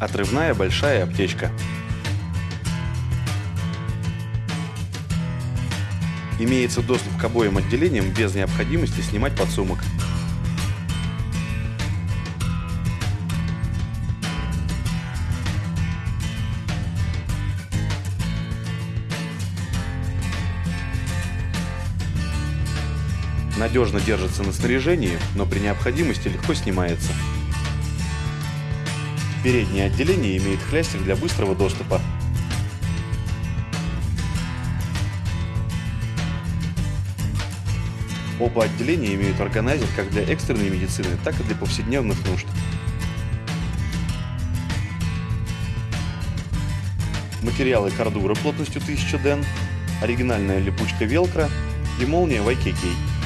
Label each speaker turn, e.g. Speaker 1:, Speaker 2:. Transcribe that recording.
Speaker 1: Отрывная большая аптечка. Имеется доступ к обоим отделениям без необходимости снимать подсумок. Надежно держится на снаряжении, но при необходимости легко снимается. Переднее отделение имеет хлястик для быстрого доступа. Оба отделения имеют органайзер как для экстренной медицины, так и для повседневных нужд. Материалы кордура плотностью 1000 ден, оригинальная липучка велкро и молния YKK.